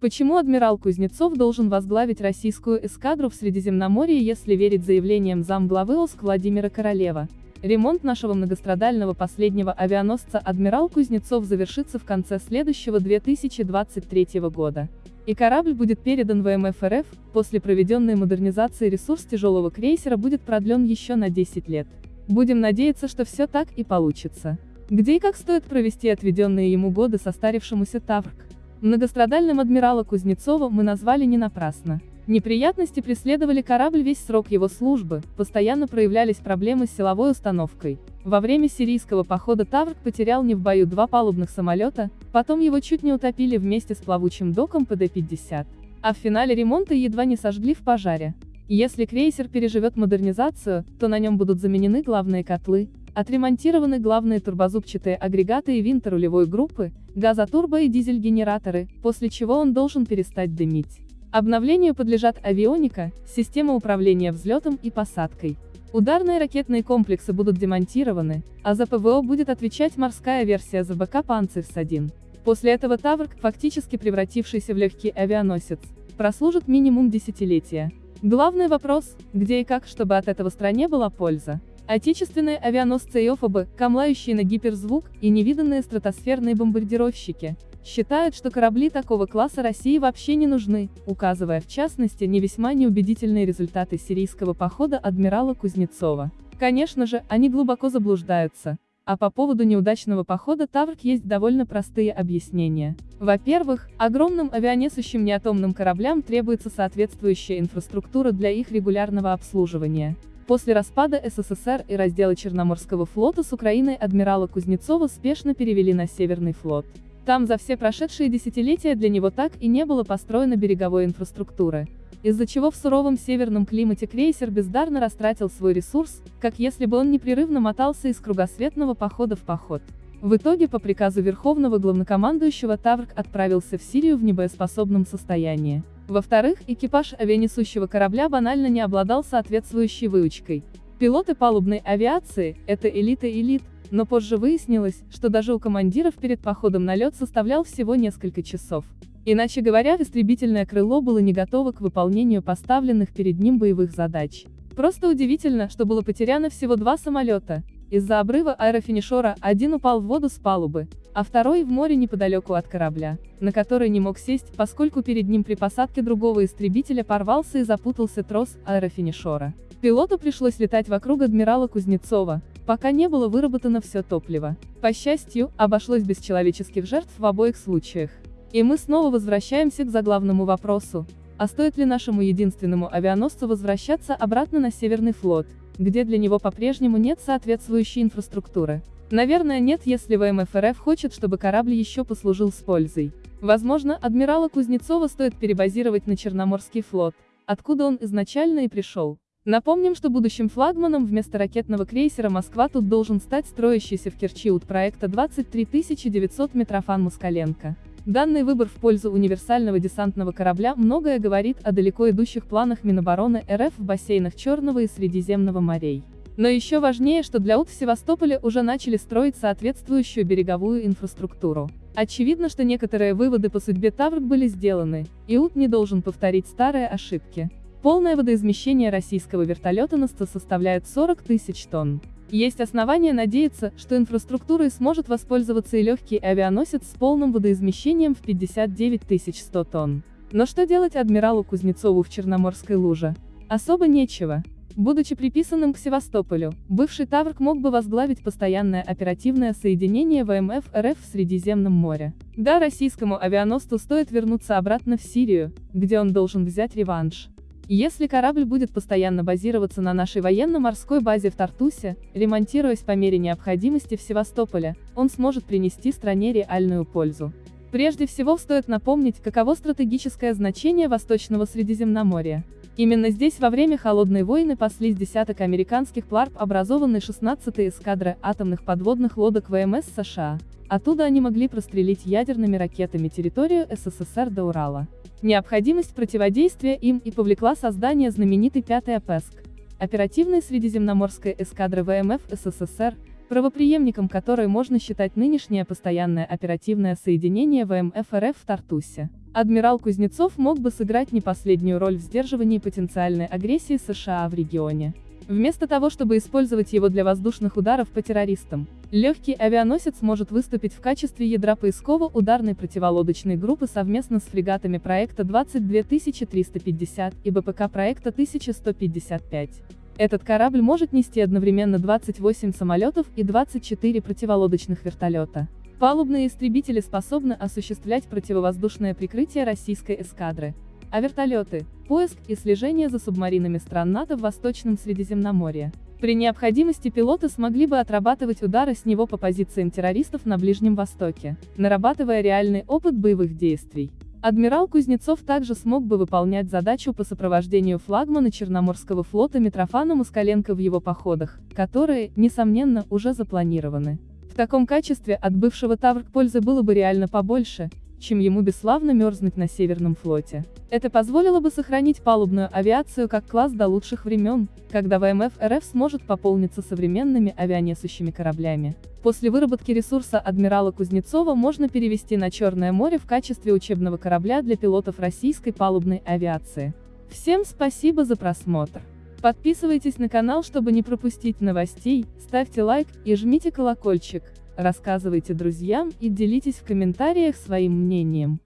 Почему адмирал Кузнецов должен возглавить российскую эскадру в Средиземноморье, если верить заявлениям замглавы ОСК Владимира Королева? Ремонт нашего многострадального последнего авианосца «Адмирал Кузнецов» завершится в конце следующего 2023 года. И корабль будет передан ВМФ РФ, после проведенной модернизации ресурс тяжелого крейсера будет продлен еще на 10 лет. Будем надеяться, что все так и получится. Где и как стоит провести отведенные ему годы состарившемуся Таврк? Многострадальным адмирала Кузнецова мы назвали не напрасно. Неприятности преследовали корабль весь срок его службы, постоянно проявлялись проблемы с силовой установкой. Во время сирийского похода Таврк потерял не в бою два палубных самолета, потом его чуть не утопили вместе с плавучим доком ПД-50. А в финале ремонта едва не сожгли в пожаре. Если крейсер переживет модернизацию, то на нем будут заменены главные котлы, Отремонтированы главные турбозубчатые агрегаты и винты рулевой группы, газотурбо и дизель-генераторы, после чего он должен перестать дымить. Обновлению подлежат авионика, система управления взлетом и посадкой. Ударные ракетные комплексы будут демонтированы, а за ПВО будет отвечать морская версия ЗБК «Панцирс-1». После этого Таврк, фактически превратившийся в легкий авианосец, прослужит минимум десятилетия. Главный вопрос, где и как, чтобы от этого стране была польза. Отечественные авианосцы Иофобы, камлающие на гиперзвук, и невиданные стратосферные бомбардировщики, считают, что корабли такого класса России вообще не нужны, указывая в частности не весьма неубедительные результаты сирийского похода адмирала Кузнецова. Конечно же, они глубоко заблуждаются. А по поводу неудачного похода Таврк есть довольно простые объяснения. Во-первых, огромным авианесущим неатомным кораблям требуется соответствующая инфраструктура для их регулярного обслуживания. После распада СССР и раздела Черноморского флота с Украиной адмирала Кузнецова спешно перевели на Северный флот. Там за все прошедшие десятилетия для него так и не было построено береговой инфраструктуры, из-за чего в суровом северном климате крейсер бездарно растратил свой ресурс, как если бы он непрерывно мотался из кругосветного похода в поход. В итоге по приказу Верховного Главнокомандующего Таврк отправился в Сирию в небоеспособном состоянии. Во-вторых, экипаж авианесущего корабля банально не обладал соответствующей выучкой. Пилоты палубной авиации – это элита элит, но позже выяснилось, что даже у командиров перед походом на лед составлял всего несколько часов. Иначе говоря, истребительное крыло было не готово к выполнению поставленных перед ним боевых задач. Просто удивительно, что было потеряно всего два самолета, из-за обрыва аэрофинишора один упал в воду с палубы, а второй в море неподалеку от корабля, на который не мог сесть, поскольку перед ним при посадке другого истребителя порвался и запутался трос аэрофинишора. Пилоту пришлось летать вокруг адмирала Кузнецова, пока не было выработано все топливо. По счастью, обошлось без человеческих жертв в обоих случаях. И мы снова возвращаемся к заглавному вопросу. А стоит ли нашему единственному авианосцу возвращаться обратно на Северный флот? где для него по-прежнему нет соответствующей инфраструктуры. Наверное нет, если ВМФ хочет, чтобы корабль еще послужил с пользой. Возможно, адмирала Кузнецова стоит перебазировать на Черноморский флот, откуда он изначально и пришел. Напомним, что будущим флагманом вместо ракетного крейсера «Москва» тут должен стать строящийся в Керчи от проекта 23900 Митрофан Москаленко. Данный выбор в пользу универсального десантного корабля многое говорит о далеко идущих планах Минобороны РФ в бассейнах Черного и Средиземного морей. Но еще важнее, что для УТ в Севастополе уже начали строить соответствующую береговую инфраструктуру. Очевидно, что некоторые выводы по судьбе Таврк были сделаны, и УТ не должен повторить старые ошибки. Полное водоизмещение российского вертолета 100 составляет 40 тысяч тонн. Есть основания надеяться, что инфраструктурой сможет воспользоваться и легкий авианосец с полным водоизмещением в 59 100 тонн. Но что делать адмиралу Кузнецову в Черноморской луже? Особо нечего. Будучи приписанным к Севастополю, бывший Таврк мог бы возглавить постоянное оперативное соединение ВМФ РФ в Средиземном море. Да, российскому авианосцу стоит вернуться обратно в Сирию, где он должен взять реванш. Если корабль будет постоянно базироваться на нашей военно-морской базе в Тартусе, ремонтируясь по мере необходимости в Севастополе, он сможет принести стране реальную пользу. Прежде всего стоит напомнить, каково стратегическое значение Восточного Средиземноморья. Именно здесь во время Холодной войны паслись десяток американских пларп, образованной 16-й эскадры атомных подводных лодок ВМС США. Оттуда они могли прострелить ядерными ракетами территорию СССР до Урала. Необходимость противодействия им и повлекла создание знаменитой пятой АПЭСК, оперативной средиземноморской эскадры ВМФ СССР, правоприемником которой можно считать нынешнее постоянное оперативное соединение ВМФ РФ в Тартусе. Адмирал Кузнецов мог бы сыграть не последнюю роль в сдерживании потенциальной агрессии США в регионе. Вместо того, чтобы использовать его для воздушных ударов по террористам, легкий авианосец может выступить в качестве ядра поисково-ударной противолодочной группы совместно с фрегатами проекта 22350 и БПК проекта 1155. Этот корабль может нести одновременно 28 самолетов и 24 противолодочных вертолета. Палубные истребители способны осуществлять противовоздушное прикрытие российской эскадры, а вертолеты – поиск и слежение за субмаринами стран НАТО в Восточном Средиземноморье. При необходимости пилоты смогли бы отрабатывать удары с него по позициям террористов на Ближнем Востоке, нарабатывая реальный опыт боевых действий. Адмирал Кузнецов также смог бы выполнять задачу по сопровождению флагмана Черноморского флота Митрофана Москаленко в его походах, которые, несомненно, уже запланированы. В таком качестве от бывшего Таврк пользы было бы реально побольше, чем ему бесславно мерзнуть на Северном флоте. Это позволило бы сохранить палубную авиацию как класс до лучших времен, когда ВМФ РФ сможет пополниться современными авианесущими кораблями. После выработки ресурса адмирала Кузнецова можно перевести на Черное море в качестве учебного корабля для пилотов российской палубной авиации. Всем спасибо за просмотр. Подписывайтесь на канал, чтобы не пропустить новостей, ставьте лайк и жмите колокольчик, рассказывайте друзьям и делитесь в комментариях своим мнением.